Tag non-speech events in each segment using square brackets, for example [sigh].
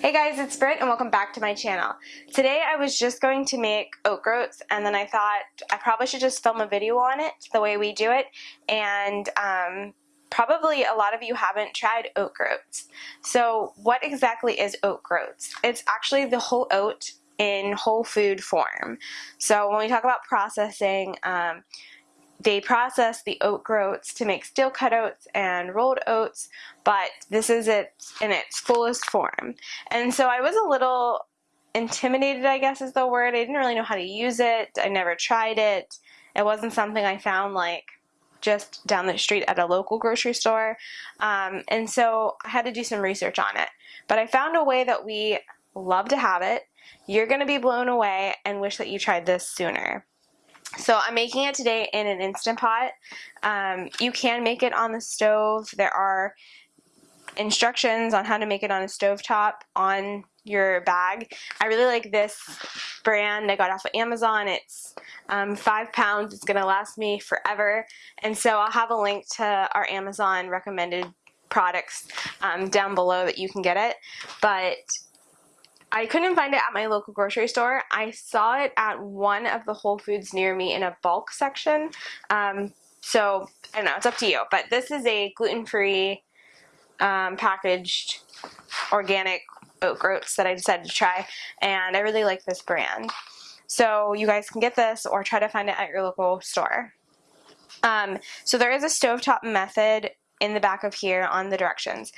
Hey guys, it's Britt and welcome back to my channel. Today I was just going to make oat groats and then I thought I probably should just film a video on it the way we do it and um, probably a lot of you haven't tried oat groats. So what exactly is oat groats? It's actually the whole oat in whole food form. So when we talk about processing, um, they process the oat groats to make steel cut oats and rolled oats, but this is it in its fullest form. And so I was a little intimidated, I guess is the word. I didn't really know how to use it. I never tried it. It wasn't something I found like just down the street at a local grocery store. Um, and so I had to do some research on it. But I found a way that we love to have it. You're going to be blown away and wish that you tried this sooner. So I'm making it today in an Instant Pot. Um, you can make it on the stove. There are instructions on how to make it on a stove top on your bag. I really like this brand. I got off of Amazon. It's um, five pounds. It's going to last me forever. And so I'll have a link to our Amazon recommended products um, down below that you can get it. But I couldn't find it at my local grocery store. I saw it at one of the Whole Foods near me in a bulk section. Um, so, I don't know, it's up to you. But this is a gluten-free um, packaged organic oat groats that I decided to try. And I really like this brand. So you guys can get this or try to find it at your local store. Um, so there is a stovetop method in the back of here on the directions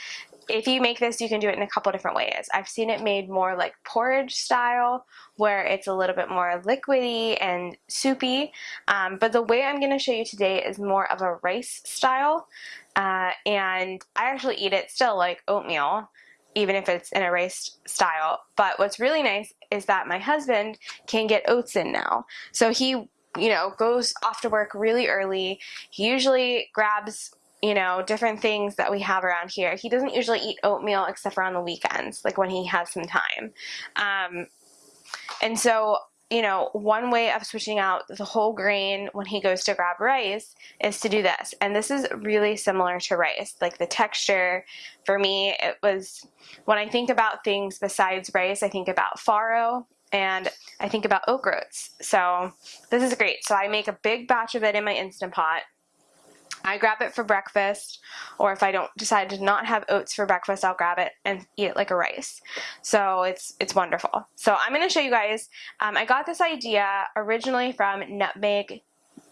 if you make this, you can do it in a couple different ways. I've seen it made more like porridge style, where it's a little bit more liquidy and soupy. Um, but the way I'm going to show you today is more of a rice style. Uh, and I actually eat it still like oatmeal, even if it's in a rice style. But what's really nice is that my husband can get oats in now. So he, you know, goes off to work really early. He usually grabs you know, different things that we have around here. He doesn't usually eat oatmeal except for on the weekends, like when he has some time. Um, and so, you know, one way of switching out the whole grain when he goes to grab rice is to do this. And this is really similar to rice. Like the texture, for me, it was, when I think about things besides rice, I think about farro and I think about oat groats. So this is great. So I make a big batch of it in my Instant Pot I grab it for breakfast, or if I don't decide to not have oats for breakfast, I'll grab it and eat it like a rice. So it's it's wonderful. So I'm going to show you guys. Um, I got this idea originally from Nutmeg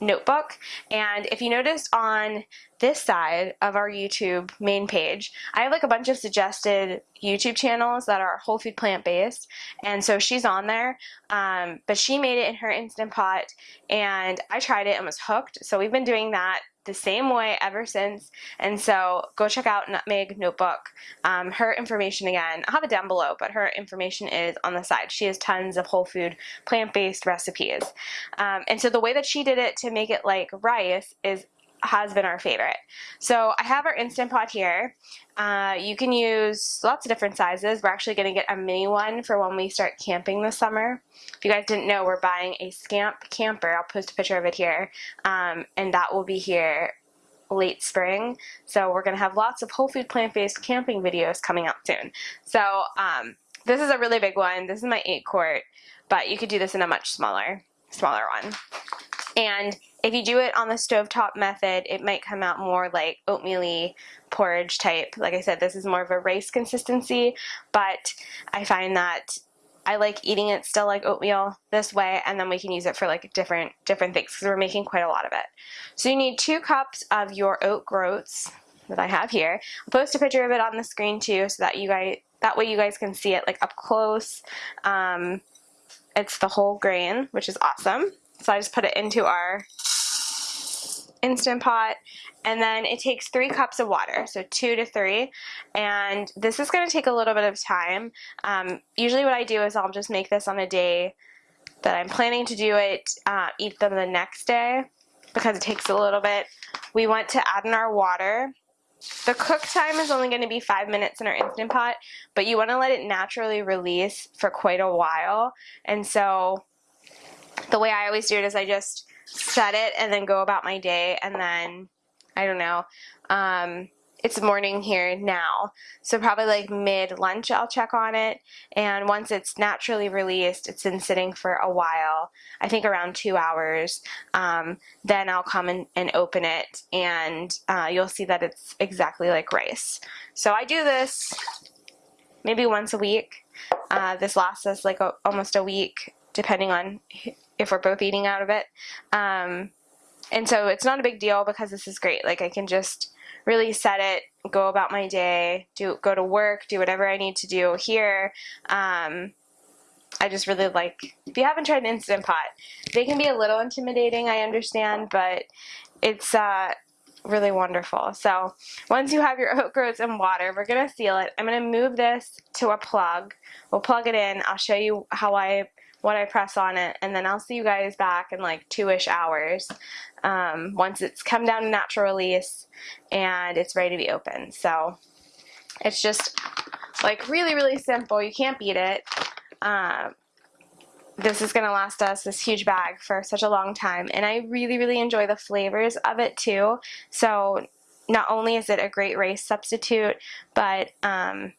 notebook and if you notice on this side of our YouTube main page I have like a bunch of suggested YouTube channels that are whole food plant based and so she's on there um, but she made it in her Instant Pot and I tried it and was hooked so we've been doing that the same way ever since. And so go check out Nutmeg Notebook um, her information again. I'll have it down below but her information is on the side. She has tons of whole food plant-based recipes. Um, and so the way that she did it to make it like rice is has been our favorite. So I have our Instant Pot here. Uh, you can use lots of different sizes. We're actually going to get a mini one for when we start camping this summer. If you guys didn't know, we're buying a Scamp camper. I'll post a picture of it here. Um, and that will be here late spring. So we're going to have lots of whole food plant-based camping videos coming out soon. So um, this is a really big one. This is my 8 quart, but you could do this in a much smaller, smaller one. And if you do it on the stovetop method, it might come out more like oatmeal porridge type. Like I said, this is more of a rice consistency, but I find that I like eating it still like oatmeal this way and then we can use it for like different different things because we're making quite a lot of it. So you need two cups of your oat groats that I have here. I'll post a picture of it on the screen too so that you guys that way you guys can see it like up close. Um, it's the whole grain which is awesome. So I just put it into our Instant Pot and then it takes three cups of water so two to three. And this is going to take a little bit of time. Um, usually what I do is I'll just make this on a day that I'm planning to do it uh, eat them the next day because it takes a little bit. We want to add in our water. The cook time is only going to be five minutes in our Instant Pot but you want to let it naturally release for quite a while. And so the way I always do it is I just set it and then go about my day and then I don't know um, it's morning here now. So probably like mid lunch I'll check on it. And once it's naturally released, it's been sitting for a while, I think around two hours, um, then I'll come in and open it and uh, you'll see that it's exactly like rice. So I do this maybe once a week. Uh, this lasts us like a, almost a week depending on if we're both eating out of it. Um, and so it's not a big deal because this is great. Like I can just really set it, go about my day, do go to work, do whatever I need to do here. Um, I just really like, if you haven't tried an Instant Pot, they can be a little intimidating, I understand, but it's uh, really wonderful. So once you have your [laughs] oat groats and water, we're going to seal it. I'm going to move this to a plug. We'll plug it in. I'll show you how I what I press on it, and then I'll see you guys back in like two-ish hours um, once it's come down to natural release and it's ready to be opened. So it's just like really, really simple. You can't beat it. Um, this is going to last us this huge bag for such a long time, and I really, really enjoy the flavors of it too. So not only is it a great rice substitute, but um,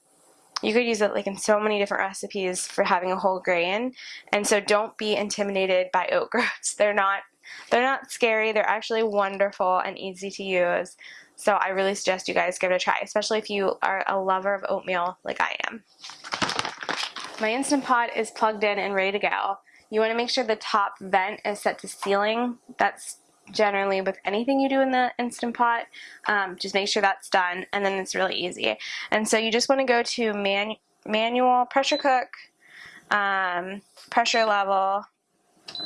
you could use it like in so many different recipes for having a whole grain. And so don't be intimidated by oat [laughs] groats. They're not they're not scary. They're actually wonderful and easy to use. So I really suggest you guys give it a try, especially if you are a lover of oatmeal like I am. My Instant Pot is plugged in and ready to go. You want to make sure the top vent is set to sealing. That's generally with anything you do in the Instant Pot. Um, just make sure that's done and then it's really easy. And so you just want to go to man manual pressure cook, um, pressure level,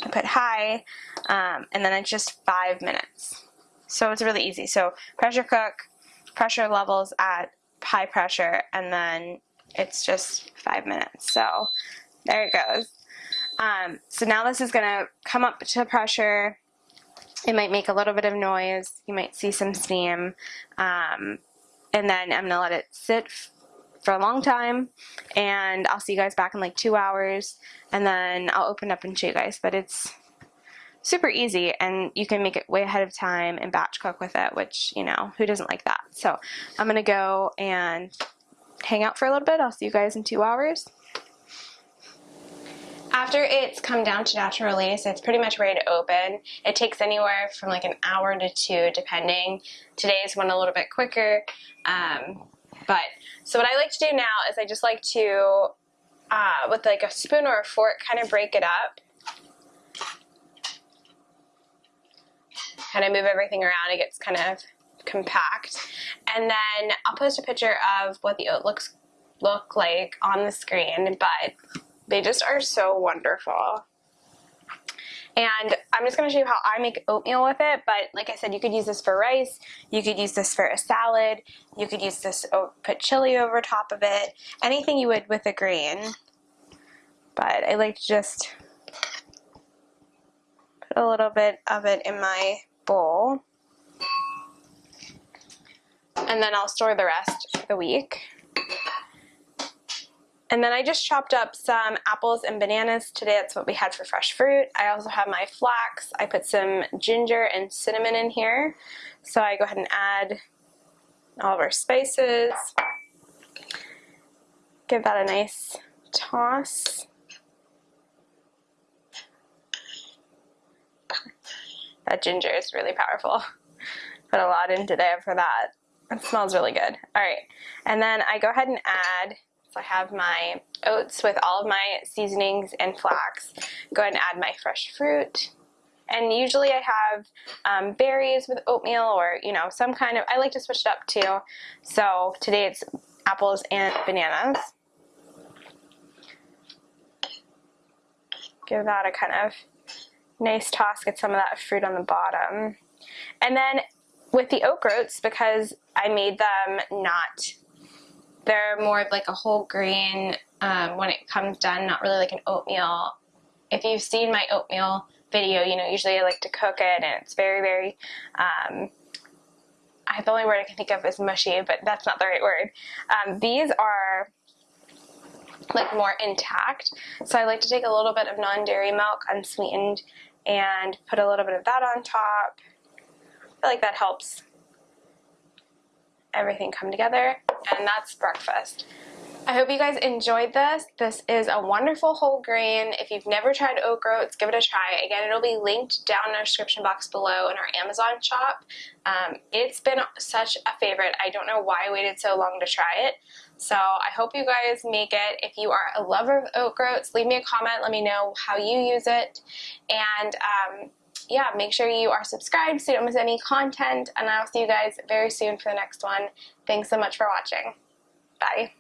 I put high, um, and then it's just five minutes. So it's really easy. So pressure cook, pressure levels at high pressure, and then it's just five minutes. So there it goes. Um, so now this is going to come up to pressure it might make a little bit of noise. You might see some steam. Um, and then I'm going to let it sit for a long time. And I'll see you guys back in like two hours. And then I'll open up and show you guys. But it's super easy. And you can make it way ahead of time and batch cook with it which you know who doesn't like that? So I'm gonna go and hang out for a little bit. I'll see you guys in two hours after it's come down to natural release, it's pretty much ready to open. It takes anywhere from like an hour to two, depending. Today's one a little bit quicker. Um, but, so what I like to do now is I just like to, uh, with like a spoon or a fork, kind of break it up. Kind of move everything around, it gets kind of compact. And then I'll post a picture of what the oat looks look like on the screen, but they just are so wonderful. And I'm just going to show you how I make oatmeal with it, but like I said, you could use this for rice, you could use this for a salad, you could use this, put chili over top of it, anything you would with a grain. But I like to just put a little bit of it in my bowl. And then I'll store the rest for the week. And then I just chopped up some apples and bananas. Today that's what we had for fresh fruit. I also have my flax. I put some ginger and cinnamon in here. So I go ahead and add all of our spices. Give that a nice toss. That ginger is really powerful. Put a lot in today for that. It smells really good. All right, and then I go ahead and add I have my oats with all of my seasonings and flax. Go ahead and add my fresh fruit. And usually I have um, berries with oatmeal or, you know, some kind of, I like to switch it up too. So today it's apples and bananas. Give that a kind of nice toss, get some of that fruit on the bottom. And then with the oat groats, because I made them not they're more of like a whole grain um, when it comes done, not really like an oatmeal. If you've seen my oatmeal video, you know, usually I like to cook it and it's very, very, um, I, the only word I can think of is mushy, but that's not the right word. Um, these are like more intact. So I like to take a little bit of non-dairy milk, unsweetened, and put a little bit of that on top. I feel like that helps everything come together, and that's breakfast. I hope you guys enjoyed this. This is a wonderful whole grain. If you've never tried oat groats, give it a try. Again, it'll be linked down in our description box below in our Amazon shop. Um, it's been such a favorite. I don't know why I waited so long to try it. So I hope you guys make it. If you are a lover of oat groats, leave me a comment. Let me know how you use it. And um, yeah, make sure you are subscribed so you don't miss any content. And I'll see you guys very soon for the next one. Thanks so much for watching. Bye.